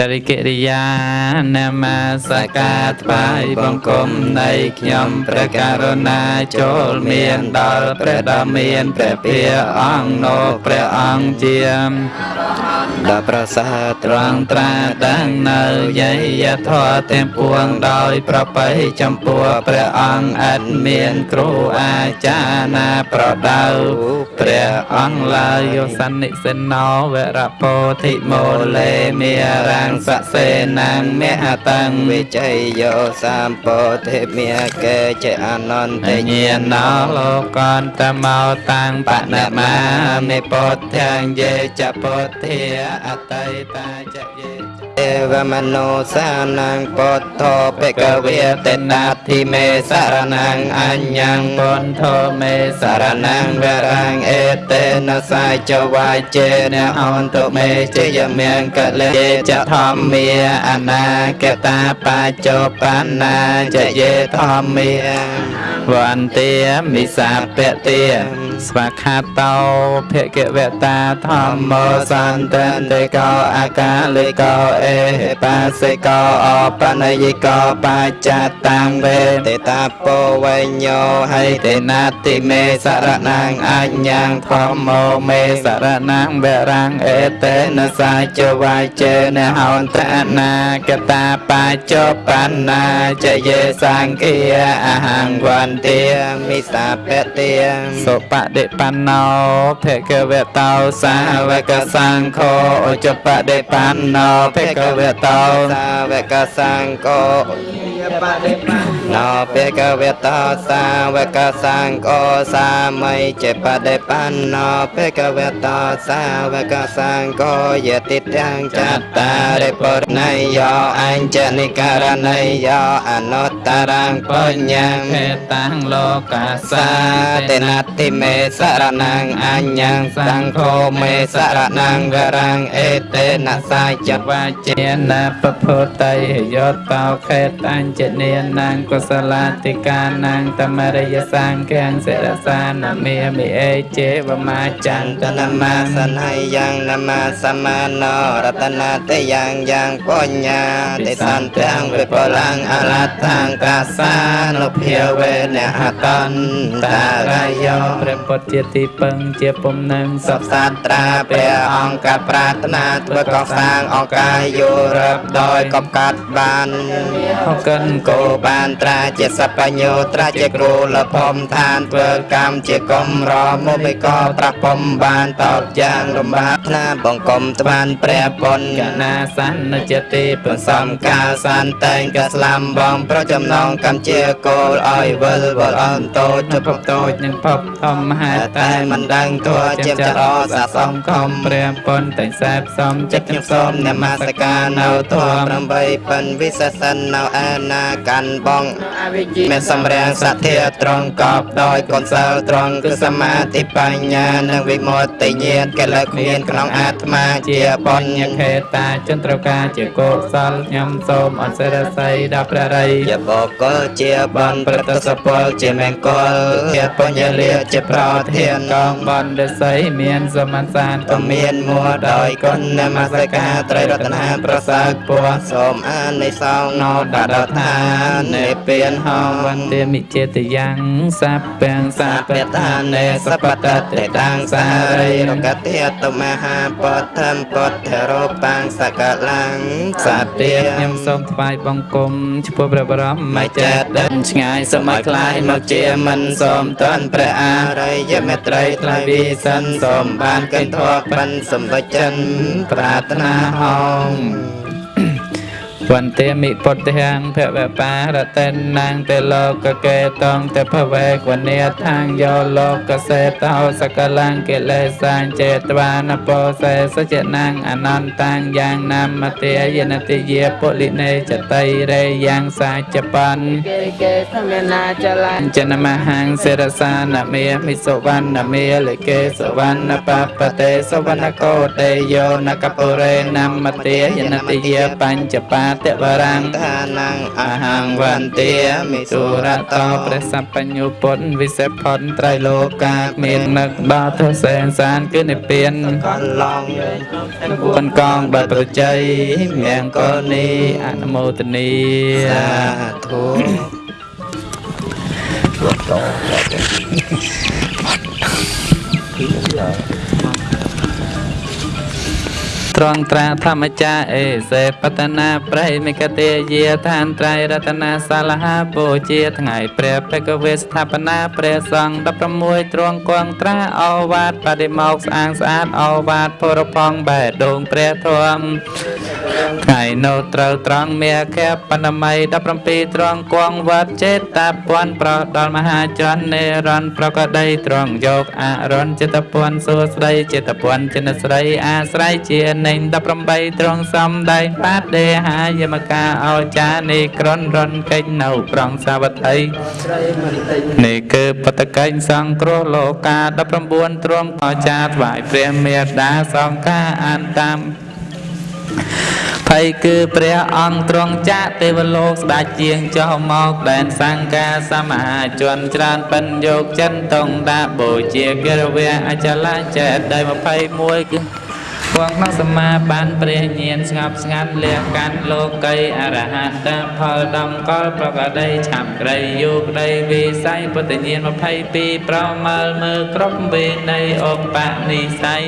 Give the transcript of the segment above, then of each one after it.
ដរិកិរិយានមស្ការថ្វាយបង្គំនៃខ្ញុំព្រះករុណាចូលមានដល់ព្រះដ៏មានព្រះភិយអង្គនោះព្រះអង្គជាដល់ប្រសាទ្រង់ត្រាដឹងនៅយយធម៌ទាំងពួងដោយប្របីចំពោះព្រះអង្គអត់មានគ្រូអាចារ្យណាប្រដៅ ព្រះអង្គឡើយយោសន្និសិណោវរពោធិមូលេមេរាំងសសេនាងមហតាំងវិជ័យយោសម្ពោធិមេកេចអនន្តញ្ញាណោលោកន្តមោតាំងបណមាមេពុទ្ធាងយេចពុទ្ធាអតីតាចយេ អេវមនោសានងពុទ្ធោបេកវេតេណាធិមេសារណងអញ្ញងពុទ្ធោមេសារណងវរាងអេតេនសាយចវាយជេនអន្តមេជយមៀងកលេចធម្មាអនាគតាបញ្ចុបណ្ណាចយេធម្មា វន្តាមិសាពតិស្វាខាតោភគវតាធម្មោសន្តន្តិកោអាកាလိកោអេបាសិកោអបនយិកោបច្ចតាំងវេតេតាពោវញ្ញោហៃតេណាតិមេសរណាងអញ្ញងធម្មោមេសរណាងវរាំងអេតេនសាចវាយចេនហោន្តអនាកតាបច្ចុបណ្ណាចយេសង្ឃាអហង្វន្ទាមិសាពតិសុបតិបណ្ណោភគវតោសាវកសង្ឃោឧចបតិបណ្ណោភគវតោសាវកសង្ឃោ បតិបណ្ណោភគវតោសាវកសង្ឃោសាមីចេបតិបណ្ណោភគវតោសាវកសង្ឃោយតិទាំងចតារិបរណៃយោអញ្ចនិករណៃយោអនុត្តរងបញ្ញាភេតាំងលោកាសាតេនតិមេសរណងអញ្ញងសង្ឃោមេសរណងវរាំងអេតេនសាយចវាចេនពពុតៃយោតោខេតអញ្ជនេនាងកុសលាតិកានាងតមរិយសង្ឃាំងសិរសានមេមិអេជេវមាចន្តនមាសន័យយ៉ាងនមាសមាណោរតនាតយ៉ាងយ៉ាងបញ្ញាតិសន្តាំងវិបលាងអរតាំងកាសានុភាវេនហតន្តរាយោព្រះពុទ្ធជាទីពឹងជាពំនឹងសុខសាត្រាព្រះអង្គកប្រាថ្នាធ្វើកសាងអង្គកាយយោរឹបដោយកបកាត់បានអកិនគោបានត្រាជាសបញ្ញោត្រាជាគ្រូលភមឋានធ្វើកម្មជាកំរមុបិកប្រពំបានតោតយ៉ាងរំបាថ្នាបង្គំត្បានព្រះពុទ្ធកណាសន្នជតិប្រសំកាលសន្តែងកស្លាំបងប្រចំណងកម្មជាគោលឲ្យវិលវល់អន្តោចភពតូចនិងភពធំហេតុតែមិនដឹងទោះជាចរសាសង្គមព្រះពុនតែសែបសំចិត្តខ្ញុំសូមនមស្ការនៅធម៌8ពិនវិសេសិននៅឯណាកាន់បងមានសម្រាំងសទ្ធាត្រង់កប់ដោយកុសលត្រង់គឺសមាធិបញ្ញានិងវិមុតតិញាតកិលេសមានក្នុងអាត្មាជាបញ្ញខេតាចន្ទ្រកាជាកុសលខ្ញុំសូមអសិរស័យដល់ព្រះរិយជាបុគ្គលជាបានប្រតិសពលជាមង្គលជាបញ្ញលាជាប្រធានកងបណ្ឌិស័យមានសមសានក៏មានមួដោយគុណនមស្ការត្រីរតនាប្រសើរពរសូមអានិសងណោដដថានេពៀនហោវន្តាមិចេតយ៉ាងសាពាំងសាបតានេសបតតេតាំងសារីរកតិតមហាបឋមពទ្ធរោបាំងសកលាំងសតិខ្ញុំសូមថ្វាយបង្គំចំពោះព្រះបរមមចេតឆ្ងាយសម័យខ្លាយមកជាមិនសូមតន់ព្រះអារិយមេត្រីថ្លៃវិសិនសូមបានកិនធម៌បានសម្បជិនប្រាថ្នាហោង វន្តាមិពុទ្ធហាងភវបាទតេណាងតេលោកកេតងតភវេកវនេថាងយោលោកសេតោសកលង្កិលេសាញចេតវានពោសេសចនាងអនន្តាងយ៉ាងណាមតិយនតិយេពុលិនេចតៃរេយ៉ាងសាចបានកេកេសមេណាចលញ្ចនមហាងសិរសានមេមិសុវណ្ណមេលិកេសវណ្ណបបតេសវណ្ណកោតេយោនកពុរេនមតិយនតិយេបញ្ចបាតវរាំងថាนังអអហហង្ង្វវន្ន្ទាទាមិមិសុសុររតតោោព្រះសម្បញ្ញុពុទ្ធវិសេសផុតត្រៃលោកាមាននឹកដល់ទសែនសានគឺនិព្វានកន្លងប៉ុនកងបប្រជ័យមង្គលនីអនុមោទនីសាធុត្រង់ត្រាធម្មចាអេសេបតនាប្រៃមិកទេយាឋានត្រៃរតនាសាលហាបូជាថ្ងៃព្រះបេកវេស្ថាបនាព្រះសង្ឃ16ត្រង់គង់ត្រាអវាទបដិមកស្អាងស្អាតអវាទពុរផងបែដងព្រះធម៌ ថ្ងៃនៅត្រូវត្រង់មេខៈបណម័យ17ត្រង់គង់វត្តចេតតាពន់ប្រោះដល់មហាជននេរន្តរ៍ប្រកដីត្រង់យកអរណចិត្តពន់សួស្ដីចិត្តពន់ចិនស្រីអាស្រ័យជានេញ18ត្រង់សំដែងបាតដេហាយមកាអោចានីក្រុនរនកិច្ចនៅប្រងសាវត្ថីនេះគឺបតកេញសង្គ្រោះលោកា19ទ្រង់អចាថ្វាយព្រះមេត្តាសង្ឃាអានតាម ភ័យគឺព្រះអង្គទ្រង់ចាកទេវលោកស្ដេចជាងចុះមកដែនសង្កាសមហាជនច្រើនបិណ្ឌយកចិនតងដាបូជាគិរវៈអចលាចេតដី21គឺ វងក្នុងសមាបានព្រះញាណស្ងប់ស្ងាត់លះកាន់លោកីអរហន្តផលដំកលប្រកដីឆាប់ក្រីយោក្ដីវិស័យពុទ្ធញាណ22ប្រមើលមើលគ្រប់វិន័យឧបនិស្ស័យ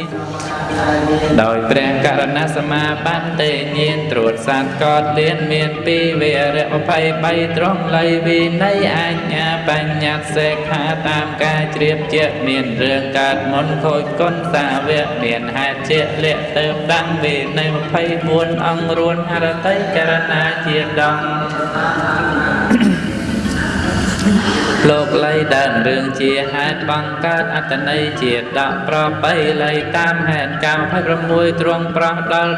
ដោយព្រះករណសមាបត្តិញាណត្រួតសត្វកតលៀនមានពីរវរៈ23ត្រង់លៃវិន័យអញ្ញាបញ្ញត្តិសេខាតាមការជ្រាបជាក់មានរឿងកើតមុនខូចគុណសាវកមានហេតុជាក់លាក់ទៅដឹងវិន័យ24អង្គរួនហរតីករណាជាដងលោកលៃដើមរឿងជាហេតុបង្កើតអត្តន័យជាដកប្របីលៃតាមហេតុកម្ម26ទ្រង់ប្រោះដល់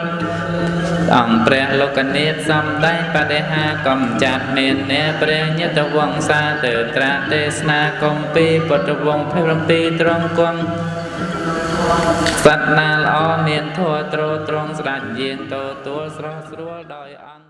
អង្គព្រះលោកនេតសំដែងបដិហាកំចាត់មានអ្នកព្រះញតវង្សាទើត្រាទេសនាគម្ពីរពុទ្ធវង្ស27ទ្រង់គង់ សត្វណាល្អមានធัวត្រោត្រង់ស្ដេចយាងតោទួលស្រស់ស្រួលដោយអង្គ